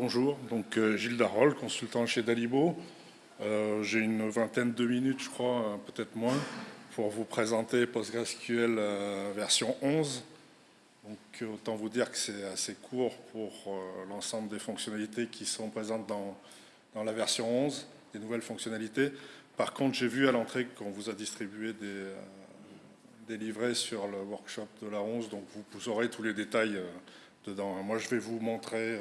Bonjour, donc euh, Gilles Darol, consultant chez Dalibo. Euh, j'ai une vingtaine de minutes, je crois, euh, peut-être moins, pour vous présenter PostgreSQL version 11. Donc autant vous dire que c'est assez court pour l'ensemble des fonctionnalités qui sont présentes dans, dans, la version 11, des nouvelles fonctionnalités. Par contre, j'ai vu à l'entrée qu'on vous a distribué des, des, livrets sur le workshop de la 11, donc vous, vous aurez tous les détails dedans. Moi, je vais vous montrer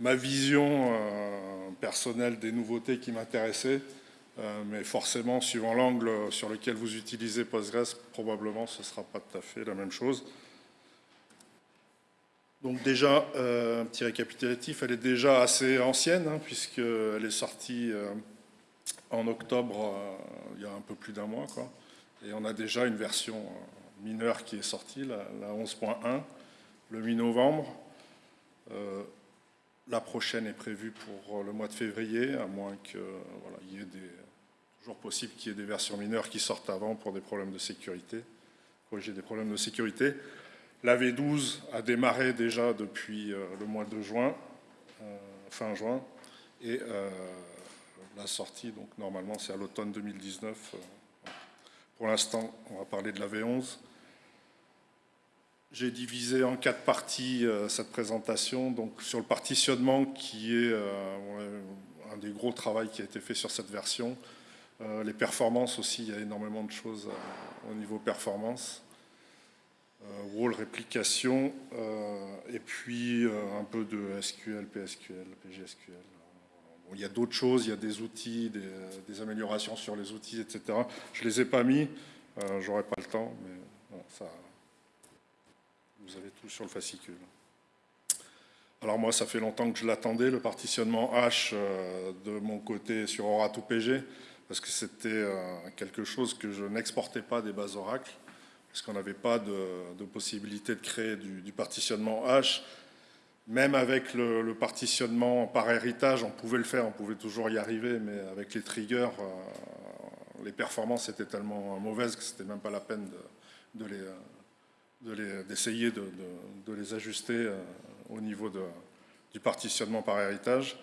ma vision euh, personnelle des nouveautés qui m'intéressaient, euh, mais forcément, suivant l'angle sur lequel vous utilisez Postgres, probablement ce ne sera pas tout à fait la même chose. Donc déjà, euh, un petit récapitulatif, elle est déjà assez ancienne, hein, puisqu'elle est sortie en octobre, il y a un peu plus d'un mois. Quoi. Et on a déjà une version mineure qui est sortie, la, la 11.1, le mi-novembre. La prochaine est prévue pour euh, le mois de février, à moins que voilà, il y ait des, toujours possible qu'il y ait des versions mineures qui sortent avant pour des problèmes de sécurité, des problèmes de sécurité. La V12 a démarré déjà depuis euh, le mois de juin, euh, fin juin, et la sortie, donc normalement c'est à l'automne 2019. Pour l'instant, on va parler de la V11. J'ai divisé en quatre parties euh, cette présentation. Donc sur le partitionnement, qui est euh, un des gros travaux qui a été fait sur cette version. Euh, les performances aussi, il y a énormément de choses au niveau performance. Wall réplication, et puis un peu de SQL, PSQL, PGSQL. il y a d'autres choses, il y a des outils, des, des, améliorations sur les outils, etc. Je ne les ai pas mis, j'aurais pas le temps, mais ça, vous avez tout sur le fascicule. Alors moi, ça fait longtemps que je l'attendais, le partitionnement H euh, de mon côté sur Oracle PG, parce que c'était euh, quelque chose que je n'exportais pas des bases Oracle, parce qu'on n'avait pas de, possibilité de créer du, partitionnement H. Même avec le, partitionnement par héritage, on pouvait le faire, on pouvait toujours y arriver, mais avec les triggers, euh, les performances étaient tellement mauvaises que c'était même pas la peine de les d'essayer de, les ajuster euh, au niveau du partitionnement par héritage.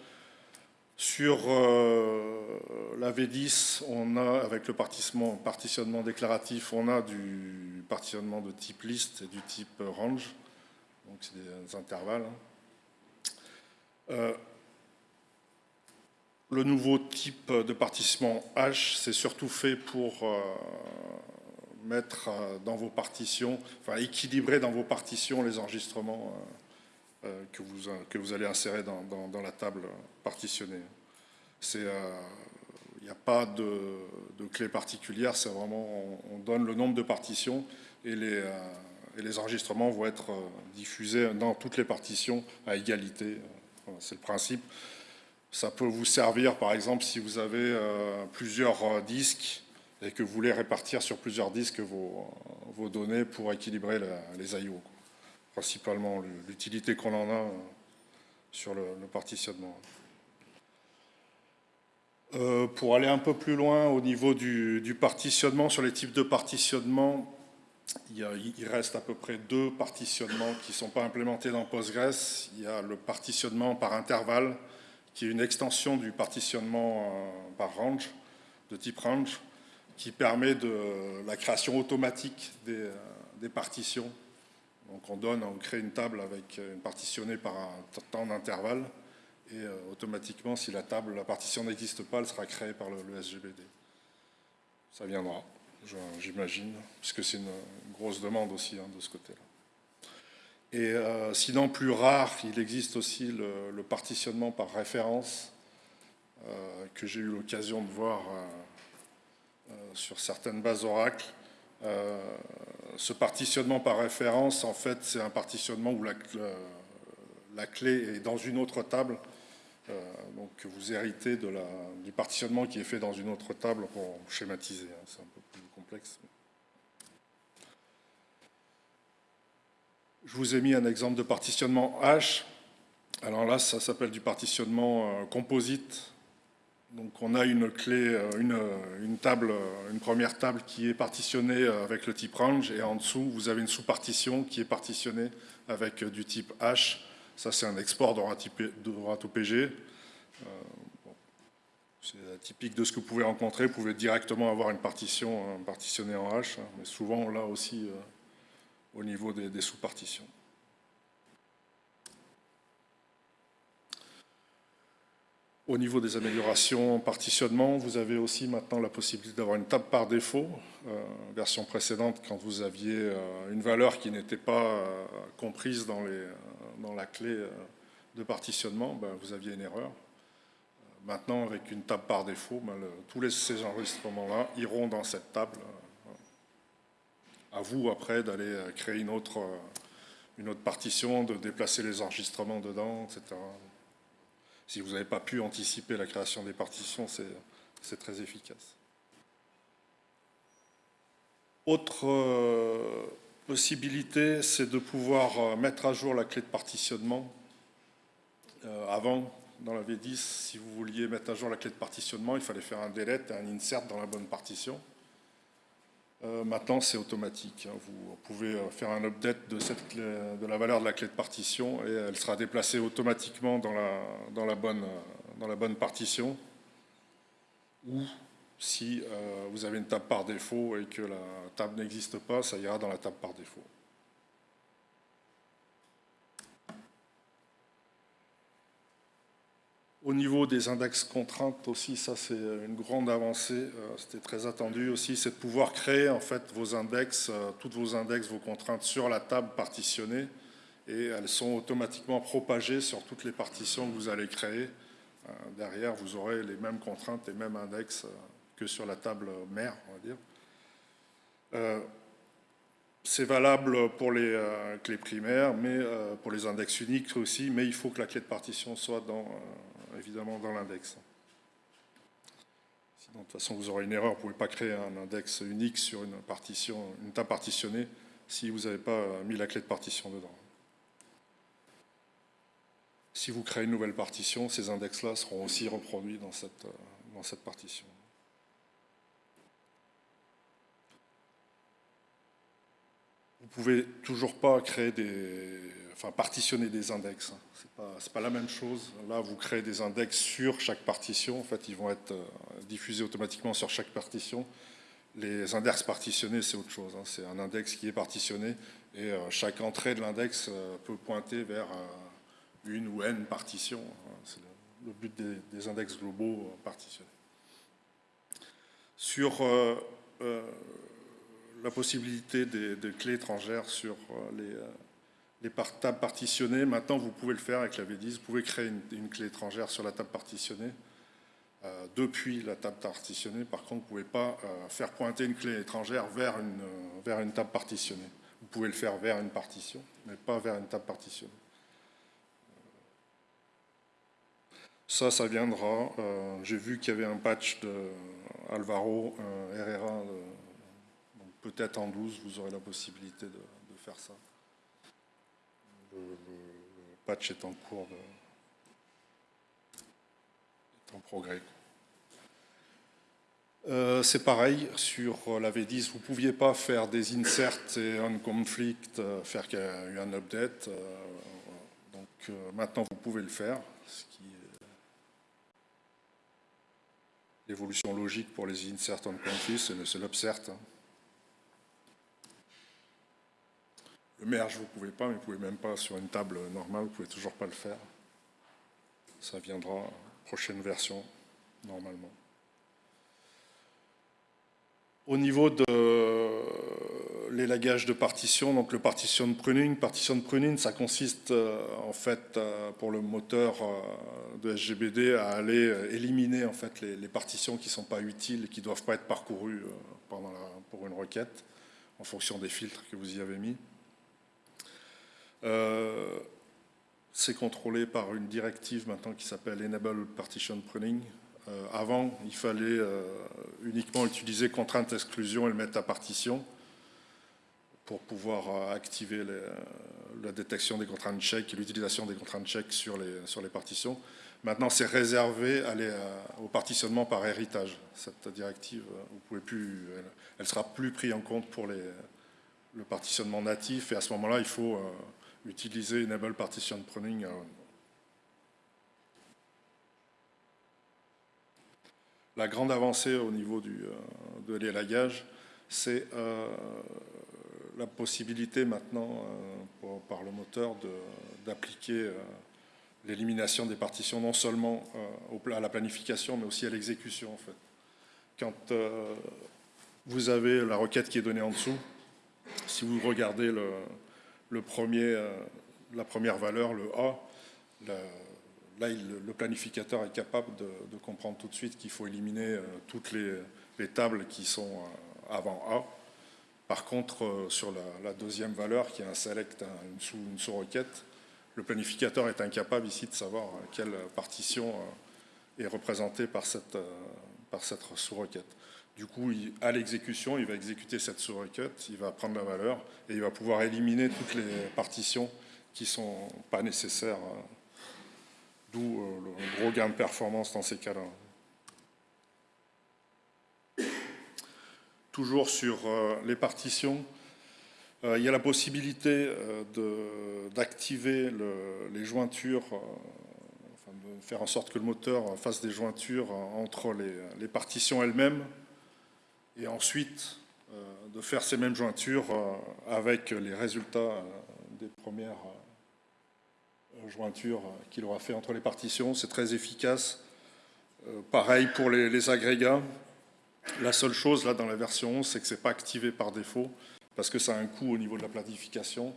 Sur euh, la V10, on a, avec le partitionnement, partitionnement, déclaratif, on a du partitionnement de type list et du type range, donc c'est des intervalles. Hein. Euh, le nouveau type de partitionnement H, c'est surtout fait pour mettre euh, dans vos partitions, enfin équilibrer dans vos partitions les enregistrements euh, euh, que, vous, que vous allez insérer dans, dans, la table partitionnée. Il n'y a pas de, de clé particulière, c'est vraiment, on, donne le nombre de partitions et les, et les enregistrements vont être diffusés dans toutes les partitions à égalité. c'est le principe. Ça peut vous servir, par exemple, si vous avez plusieurs disques et que vous voulez répartir sur plusieurs disques vos, données pour équilibrer les I.O. Principalement l'utilité qu'on en a euh, sur le, partitionnement. Euh, pour aller un peu plus loin au niveau du, partitionnement, sur les types de partitionnement, il, reste à peu près deux partitionnements qui ne sont pas implémentés dans Postgres. Il y a le partitionnement par intervalle, qui est une extension du partitionnement euh, par range, de type range, qui permet de la création automatique des, partitions. Donc on donne, on crée une table avec une partitionnée par un temps d'intervalle et euh, automatiquement, si la table, la partition n'existe pas, elle sera créée par le, SGBD. Ça viendra, j'imagine, puisque c'est une, grosse demande aussi hein, de ce côté-là. Et euh, sinon, plus rare, il existe aussi le, partitionnement par référence, euh, que j'ai eu l'occasion de voir euh, sur certaines bases Oracle. Euh, ce partitionnement par référence, en fait, c'est un partitionnement où la, clé est dans une autre table. Euh, donc vous héritez du partitionnement qui est fait dans une autre table pour schématiser. Hein, c'est un peu plus complexe. Je vous ai mis un exemple de partitionnement H. Alors là, ça s'appelle du partitionnement composite donc on a une clé, euh, euh, une, table, euh, une première table qui est partitionnée avec le type range et en dessous vous avez une sous-partition qui est partitionnée avec du type H Ça, c'est un export d'ORAT-OPG. C'est typique de ce que vous pouvez rencontrer. Vous pouvez directement avoir une partition partitionnée en H, hein, mais souvent là aussi au niveau des sous-partitions. Au niveau des améliorations en partitionnement, vous avez aussi maintenant la possibilité d'avoir une table par défaut. Euh, version précédente, quand vous aviez euh, une valeur qui n'était pas euh, comprise dans, la clé de partitionnement, ben, vous aviez une erreur. Maintenant, avec une table par défaut, ben, tous les, ces enregistrements-là iront dans cette table. À vous, après, d'aller créer une autre partition, de déplacer les enregistrements dedans, etc. Si vous n'avez pas pu anticiper la création des partitions, c'est très efficace. Autre euh, possibilité, c'est de pouvoir euh, mettre à jour la clé de partitionnement. Euh, avant, dans la V10, si vous vouliez mettre à jour la clé de partitionnement, il fallait faire un delete et un insert dans la bonne partition. Euh, maintenant, c'est automatique. Hein. Vous pouvez euh, faire un update de, la valeur de la clé de partition et elle sera déplacée automatiquement dans la, la, bonne, partition. Ou si euh, vous avez une table par défaut et que la table n'existe pas, ça ira dans la table par défaut. Au niveau des index contraintes aussi, ça c'est une grande avancée, euh, c'était très attendu aussi, c'est de pouvoir créer en fait vos index, euh, toutes vos index, vos contraintes sur la table partitionnée et elles sont automatiquement propagées sur toutes les partitions que vous allez créer. Euh, derrière, vous aurez les mêmes contraintes, les mêmes index que sur la table mère, on va dire. C'est valable pour les clés primaires, mais pour les index uniques aussi, mais il faut que la clé de partition soit dans évidemment dans l'index. Sinon, de toute façon, vous aurez une erreur. Vous ne pouvez pas créer un index unique sur une partition, une table partitionnée si vous n'avez pas mis la clé de partition dedans. Si vous créez une nouvelle partition, ces index-là seront aussi reproduits dans cette, dans cette partition. Vous ne pouvez toujours pas créer des, enfin partitionner des index. Hein. Ce n'est pas, la même chose. Là, vous créez des index sur chaque partition. En fait, ils vont être euh, diffusés automatiquement sur chaque partition. Les index partitionnés, c'est autre chose. Hein. C'est un index qui est partitionné et euh, chaque entrée de l'index euh, peut pointer vers une ou n partitions. Hein. C'est le, but des, index globaux partitionnés. Sur la possibilité des, des, clés étrangères sur les les tables partitionnées. Maintenant, vous pouvez le faire avec la V10. Vous pouvez créer une, clé étrangère sur la table partitionnée euh, depuis la table partitionnée. Par contre, vous ne pouvez pas euh, faire pointer une clé étrangère vers une, euh, vers une table partitionnée. Vous pouvez le faire vers une partition, mais pas vers une table partitionnée. Ça, ça viendra. J'ai vu qu'il y avait un patch de Alvaro Herrera. Peut-être en 12, vous aurez la possibilité de faire ça le, patch est en cours de, est en progrès. Euh, c'est pareil sur la V10, vous ne pouviez pas faire des inserts et un conflict, euh, faire qu'il y a eu un update. Euh, donc maintenant vous pouvez le faire, l'évolution logique pour les inserts on conflict, c'est l'upsert. Hein. Le merge, vous ne pouvez pas, mais vous ne pouvez même pas sur une table normale, vous ne pouvez toujours pas le faire. Ça viendra prochaine version, normalement. Au niveau de l'élagage de partition, donc le partition pruning, partition pruning, ça consiste euh, en fait euh, pour le moteur euh, de SGBD à aller éliminer en fait les, partitions qui ne sont pas utiles et qui ne doivent pas être parcourues pendant pour une requête en fonction des filtres que vous y avez mis. Euh, c'est contrôlé par une directive maintenant qui s'appelle Enable Partition Pruning. Euh, avant, il fallait euh, uniquement utiliser contrainte exclusion et le mettre à partition pour pouvoir activer la détection des contraintes check et l'utilisation des contraintes check sur les, sur les partitions. Maintenant, c'est réservé au partitionnement par héritage. Cette directive, vous pouvez plus, elle, sera plus prise en compte pour le partitionnement natif et à ce moment-là, il faut utiliser Enable Partition Pruning. La grande avancée au niveau du, de l'élagage, c'est la possibilité maintenant par le moteur d'appliquer l'élimination des partitions non seulement à la planification mais aussi à l'exécution en fait. Quand vous avez la requête qui est donnée en dessous. Si vous regardez le, euh, la première valeur, le A, là, le planificateur est capable de, comprendre tout de suite qu'il faut éliminer euh, toutes les, tables qui sont euh, avant A. Par contre, sur la, deuxième valeur, qui est un select, une sous-requête, le planificateur est incapable ici de savoir quelle partition est représentée par cette, par cette sous-requête. Du coup, à l'exécution, il va exécuter cette sous-requête, il va prendre la valeur et il va pouvoir éliminer toutes les partitions qui ne sont pas nécessaires, hein. d'où euh, le gros gain de performance dans ces cas-là. Toujours sur euh, les partitions, euh, il y a la possibilité d'activer les jointures, de faire en sorte que le moteur fasse des jointures entre les partitions elles-mêmes et ensuite euh, de faire ces mêmes jointures euh, avec les résultats euh, des premières jointures qu'il aura fait entre les partitions. C'est très efficace. Pareil pour les, agrégats. La seule chose là dans la version 11, c'est que ce n'est pas activé par défaut parce que ça a un coût au niveau de la planification.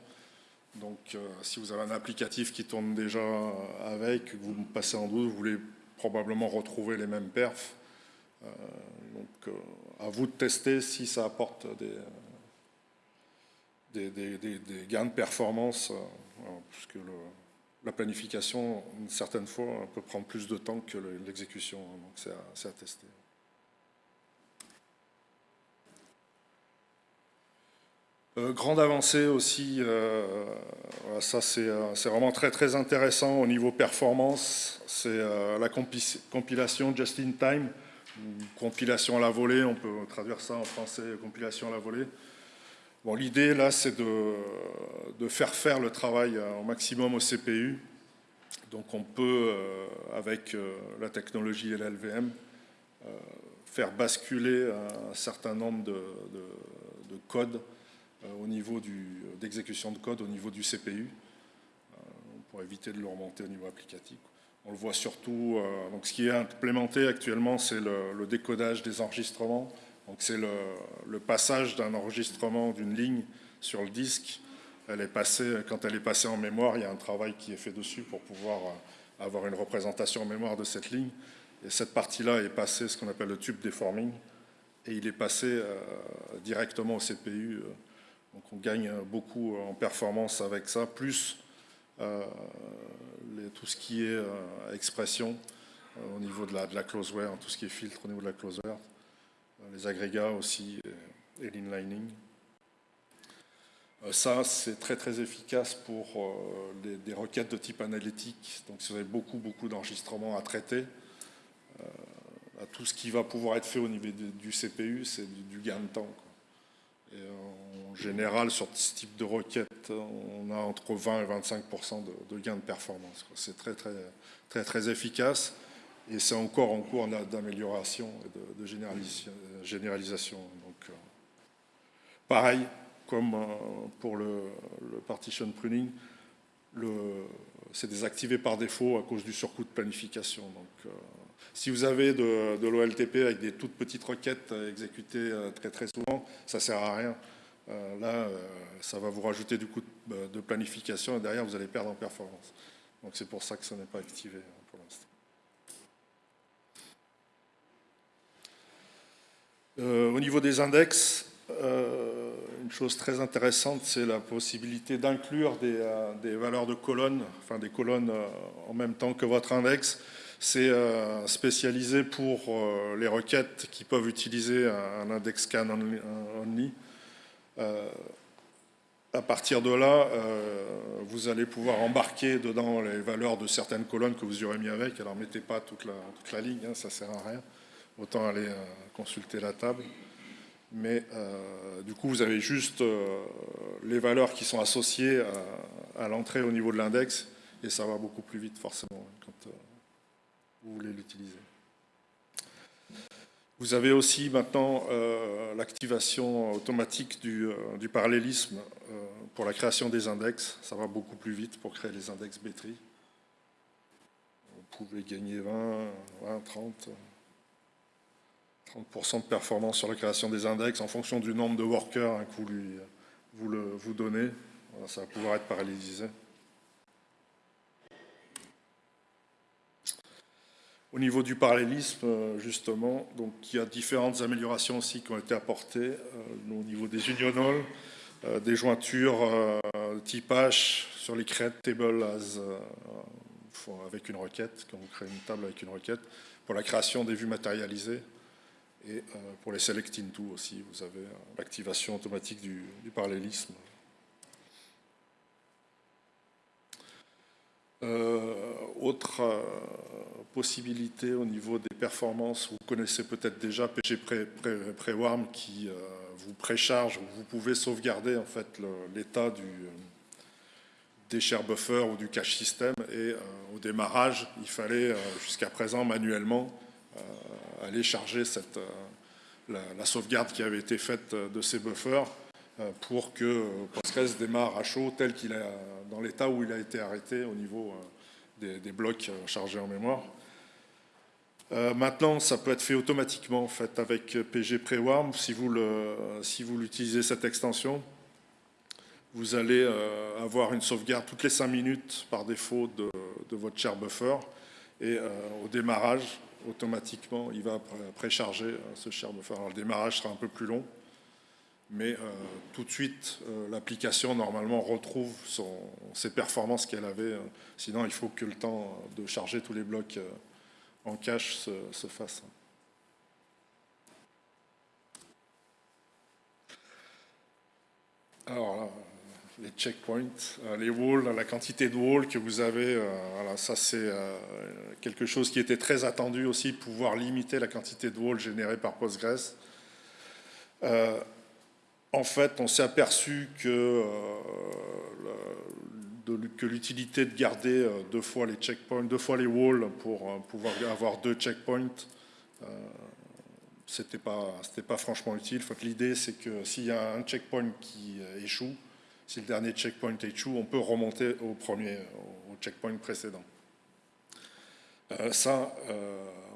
Donc si vous avez un applicatif qui tourne déjà avec, vous passez en 12, vous voulez probablement retrouver les mêmes perfs. Donc à vous de tester si ça apporte des, des, gains de performance, euh, puisque la planification, certaines fois, peut prendre plus de temps que l'exécution, donc c'est à, tester. Euh, grande avancée aussi, euh, ça c'est vraiment très très intéressant au niveau performance, c'est la compilation just in time compilation à la volée, on peut traduire ça en français, compilation à la volée. Bon, L'idée, là, c'est de, faire faire le travail au maximum au CPU. Donc on peut, euh, avec euh, la technologie et l'LVM, euh, faire basculer un certain nombre de, codes au niveau d'exécution de code au niveau du CPU pour éviter de le remonter au niveau applicatif. On le voit surtout, euh, donc ce qui est implémenté actuellement, c'est le, décodage des enregistrements. Donc c'est le, passage d'un enregistrement d'une ligne sur le disque. Elle est passée, quand elle est passée en mémoire, il y a un travail qui est fait dessus pour pouvoir euh, avoir une représentation en mémoire de cette ligne. Et cette partie-là est passée, ce qu'on appelle le tube deforming, et il est passé euh, directement au CPU. donc on gagne beaucoup en performance avec ça, plus tout ce qui est euh, expression euh, au niveau de la, de la closeware, tout ce qui est filtre au niveau de la closeware, euh, les agrégats aussi et, l'inlining. Ça, c'est très très efficace pour des requêtes de type analytique. Donc, si vous avez beaucoup beaucoup d'enregistrements à traiter, tout ce qui va pouvoir être fait au niveau du CPU, c'est du, gain de temps. Et général, sur ce type de requête, on a entre 20 et 25% de, gains de performance. C'est très, très, très, très efficace et c'est encore en cours d'amélioration et de, généralisation. Donc, euh, pareil, comme euh, pour le, partition pruning, c'est désactivé par défaut à cause du surcoût de planification. Donc, euh, si vous avez de, de l'OLTP avec des toutes petites requêtes exécutées très très souvent, ça ne sert à rien. Euh, là, euh, ça va vous rajouter du coût euh, de, planification et derrière, vous allez perdre en performance. Donc c'est pour ça que ça n'est pas activé hein, pour l'instant. au niveau des index, une chose très intéressante, c'est la possibilité d'inclure des, valeurs de colonnes, enfin des colonnes en même temps que votre index. C'est spécialisé pour les requêtes qui peuvent utiliser un, index scan only euh, à partir de là, euh, vous allez pouvoir embarquer dedans les valeurs de certaines colonnes que vous aurez mis avec. Alors, mettez pas toute la, toute la ligne, hein, ça sert à rien. Autant aller euh, consulter la table. mais du coup, vous avez juste les valeurs qui sont associées à, l'entrée au niveau de l'index, et ça va beaucoup plus vite forcément quand vous voulez l'utiliser. Vous avez aussi maintenant l'activation automatique du, parallélisme pour la création des index. Ça va beaucoup plus vite pour créer les index B-tree. Vous pouvez gagner 20, 20, 30, 30% de performance sur la création des index en fonction du nombre de workers hein, que vous, lui, vous, le, vous donnez. ça va pouvoir être parallélisé. Au niveau du parallélisme, euh, justement, donc il y a différentes améliorations aussi qui ont été apportées euh, au niveau des unionals, euh, des jointures type H sur les create tables as, avec une requête, quand vous créez une table avec une requête, pour la création des vues matérialisées et pour les select into aussi, vous avez l'activation automatique du parallélisme. Autre possibilité au niveau des performances. Vous connaissez peut-être déjà PG Prewarm qui euh, vous précharge, vous pouvez sauvegarder en fait l'état du euh, des share buffer ou du cache system et euh, au démarrage, il fallait jusqu'à présent manuellement aller charger la, sauvegarde qui avait été faite de ces buffers pour que Postgres démarre à chaud tel qu'il est dans l'état où il a été arrêté au niveau des, des blocs chargés en mémoire. Euh, maintenant, ça peut être fait automatiquement en fait, avec PG Prewarm. Si vous, si vous l'utilisez cette extension, vous allez euh, avoir une sauvegarde toutes les 5 minutes par défaut de, votre share buffer. Et euh, au démarrage, automatiquement, il va précharger ce share buffer. Le démarrage sera un peu plus long, mais tout de suite, l'application, normalement, retrouve ses performances qu'elle avait. sinon, il faut que le temps de charger tous les blocs en cache se, fasse. Alors les checkpoints, euh, les walls, la quantité de walls que vous avez, euh, ça c'est euh, quelque chose qui était très attendu aussi, pouvoir limiter la quantité de walls générée par Postgres. En fait, on s'est aperçu que que l'utilité de garder euh, deux fois les checkpoints, deux fois les walls pour euh, pouvoir avoir deux checkpoints, euh, c'était pas, pas franchement utile. L'idée, c'est que s'il y a un checkpoint qui échoue, si le dernier checkpoint échoue, on peut remonter au premier, au checkpoint précédent. Ça,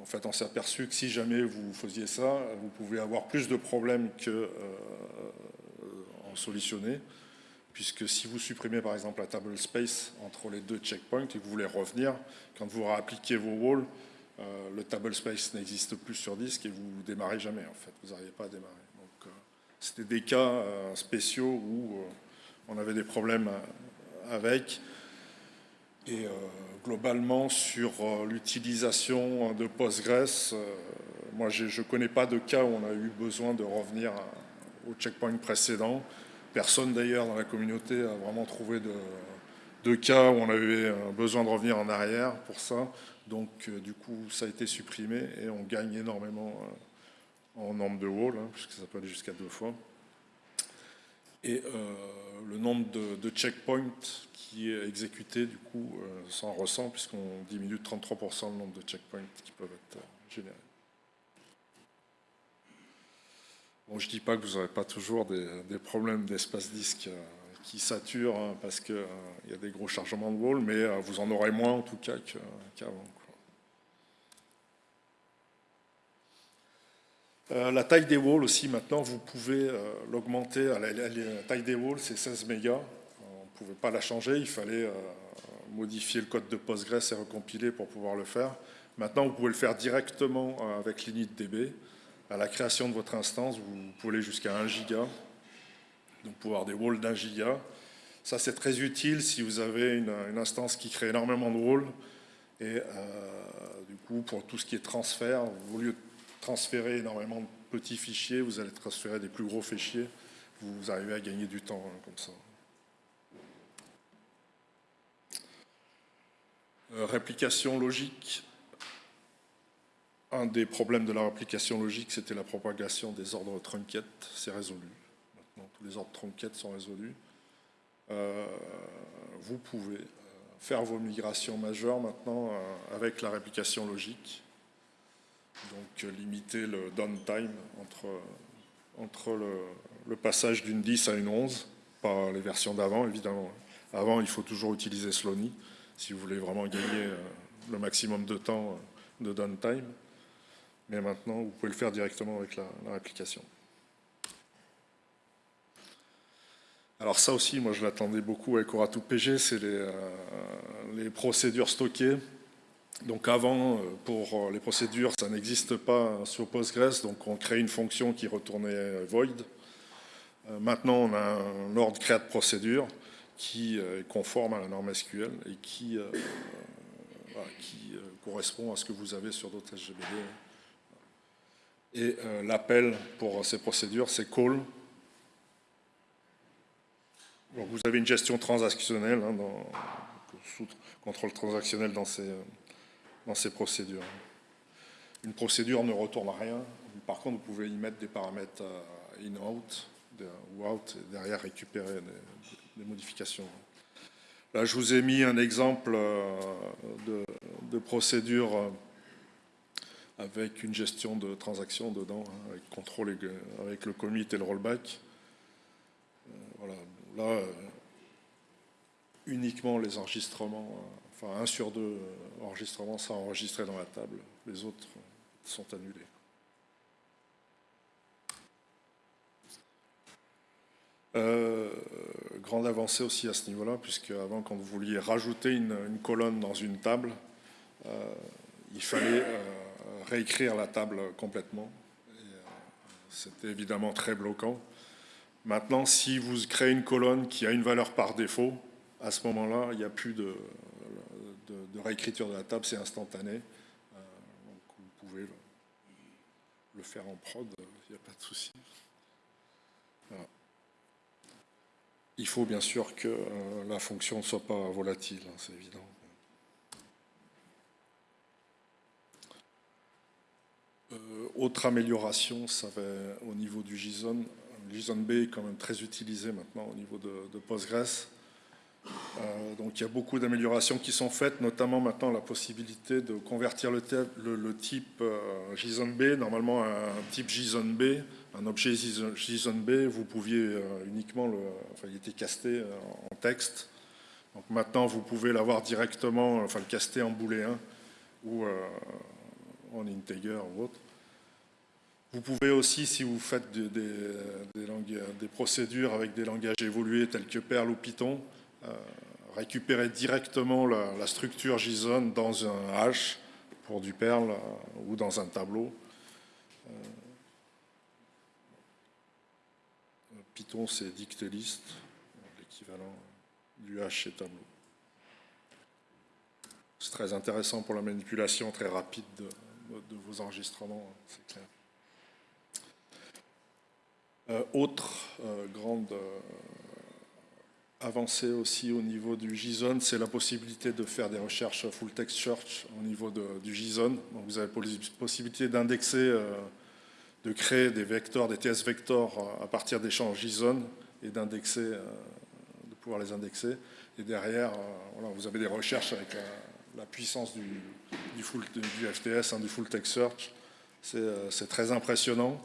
en fait, on s'est aperçu que si jamais vous faisiez ça, vous pouvez avoir plus de problèmes que en solutionner puisque si vous supprimez par exemple la table space entre les deux checkpoints et que vous voulez revenir, quand vous réappliquez vos walls, euh, le table space n'existe plus sur disque et vous démarrez jamais en fait, vous n'arrivez pas à démarrer. Donc euh, c'était des cas euh, spéciaux où on avait des problèmes avec. Et globalement sur l'utilisation de Postgres, moi je ne connais pas de cas où on a eu besoin de revenir au checkpoint précédent. Personne d'ailleurs dans la communauté a vraiment trouvé de, cas où on avait besoin de revenir en arrière pour ça. Donc euh, du coup, ça a été supprimé et on gagne énormément euh, en nombre de walls, hein, puisque ça peut aller jusqu'à deux fois. Et euh, le nombre de, checkpoints qui est exécuté, du coup, s'en ressent, puisqu'on diminue de 33% le nombre de checkpoints qui peuvent être générés. je ne dis pas que vous n'aurez pas toujours des, problèmes d'espace disque euh, qui saturent hein, parce qu'il euh, y a des gros chargements de wall, mais euh, vous en aurez moins en tout cas qu'avant. La taille des walls aussi, maintenant, vous pouvez l'augmenter. La, taille des walls, c'est 16 mégas. On ne pouvait pas la changer, il fallait modifier le code de Postgres et recompiler pour pouvoir le faire. Maintenant, vous pouvez le faire directement avec l'initdb à la création de votre instance, vous pouvez aller jusqu'à 1 giga, donc pouvoir des walls d'un giga. Ça, c'est très utile si vous avez une, instance qui crée énormément de walls. Et euh, du coup, pour tout ce qui est transfert, au lieu de transférer énormément de petits fichiers, vous allez transférer des plus gros fichiers. Vous arrivez à gagner du temps hein, comme ça. Euh, réplication logique un des problèmes de la réplication logique, c'était la propagation des ordres trunquettes. C'est résolu. Maintenant, tous les ordres trunquettes sont résolus. Euh, vous pouvez faire vos migrations majeures maintenant euh, avec la réplication logique. Donc limiter le downtime entre, entre le, passage d'une 10 à une 11, pas les versions d'avant évidemment. Avant, il faut toujours utiliser Slowny si vous voulez vraiment gagner le maximum de temps de downtime. Mais maintenant, vous pouvez le faire directement avec la, réplication. Alors ça aussi, moi je l'attendais beaucoup avec Oratou PG, c'est euh, les, procédures stockées. Donc avant, euh, pour euh, les procédures, ça n'existe pas sur Postgres, donc on crée une fonction qui retournait void. Maintenant, on a un ordre create procédure qui est conforme à la norme SQL et qui, correspond à ce que vous avez sur d'autres SGBD. Et l'appel pour ces procédures, c'est call vous avez une gestion transactionnelle, hein, contrôle transactionnel dans ces, dans ces procédures. Une procédure ne retourne rien. Par contre, vous pouvez y mettre des paramètres euh, in-out ou out et derrière récupérer des, modifications. Là, je vous ai mis un exemple euh, de, procédure euh, avec une gestion de transactions dedans, hein, avec avec le commit et le rollback. Voilà, Là, uniquement les enregistrements, enfin un sur deux euh, enregistrements sont enregistrés dans la table, les autres sont annulés. grande avancée aussi à ce niveau-là, puisque avant, quand vous vouliez rajouter une, colonne dans une table, il fallait réécrire la table complètement. C'était évidemment très bloquant. Maintenant, si vous créez une colonne qui a une valeur par défaut, à ce moment-là, il n'y a plus de, réécriture de la table, c'est instantané. Euh, vous pouvez le, faire en prod, il n'y a pas de souci. Il faut bien sûr que euh, la fonction ne soit pas volatile, hein, c'est évident. Euh, autre amélioration, ça va au niveau du JSON. JSON B est quand même très utilisé maintenant au niveau de, Postgres. Euh, donc il y a beaucoup d'améliorations qui sont faites, notamment maintenant la possibilité de convertir le, type euh, JSON B, normalement un type JSON B, un objet JSON B, vous pouviez euh, uniquement, le, enfin il était casté en texte. Donc maintenant vous pouvez l'avoir directement, enfin le caster en booléen ou en integer ou autre. Vous pouvez aussi, si vous faites des, procédures avec des langages évolués tels que Perl ou Python, euh, récupérer directement la, structure JSON dans un hash pour du Perl euh, ou dans un tableau. Euh, Python, c'est dictée-liste, l'équivalent du hash et tableau. C'est très intéressant pour la manipulation très rapide de vos enregistrements, c'est clair. Euh, autre euh, grande euh, avancée aussi au niveau du JSON, c'est la possibilité de faire des recherches full text search au niveau du JSON. Donc vous avez la possibilité d'indexer, de créer des vecteurs, des TS vectors à partir d'échanges JSON et d'indexer, de pouvoir les indexer. Et derrière, vous avez des recherches avec la, puissance du, full, du FTS, hein, du full text search. C'est très impressionnant.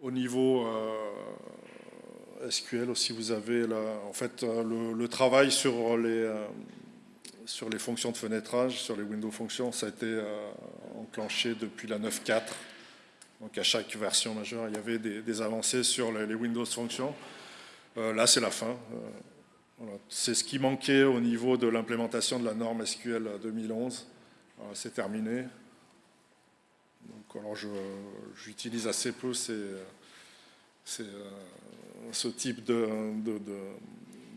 Au niveau euh, SQL aussi, vous avez en fait euh, le, travail sur les, euh, sur les fonctions de fenêtrage, sur les window fonctions, ça a été enclenché depuis la 9.4. Donc à chaque version majeure, il y avait des, avancées sur les, Windows fonctions. là, c'est la fin. C'est ce qui manquait au niveau de l'implémentation de la norme SQL 2011. c'est terminé. Donc, alors, j'utilise assez peu ces, ces, euh, ce type de, de,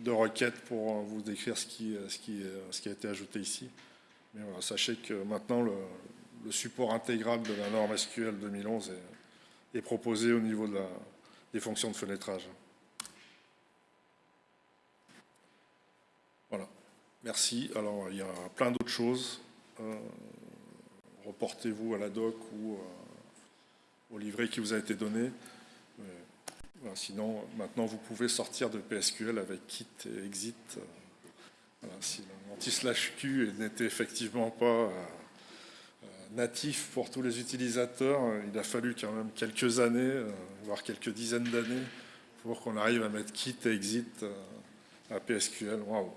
de, requête pour euh, vous décrire ce qui, ce, qui, euh, ce qui a été ajouté ici. Mais voilà, sachez que maintenant, le, le, support intégral de la norme SQL 2011 est, est proposé au niveau de la, des fonctions de fenêtrage. Voilà. Merci. Alors, il y a plein d'autres choses reportez-vous à la doc ou euh, au livret qui vous a été donné. sinon, maintenant, vous pouvez sortir de PSQL avec kit et exit. si l'anti-slash Q n'était effectivement pas euh, natif pour tous les utilisateurs, il a fallu quand même quelques années, voire quelques dizaines d'années, pour qu'on arrive à mettre kit et exit à PSQL. Waouh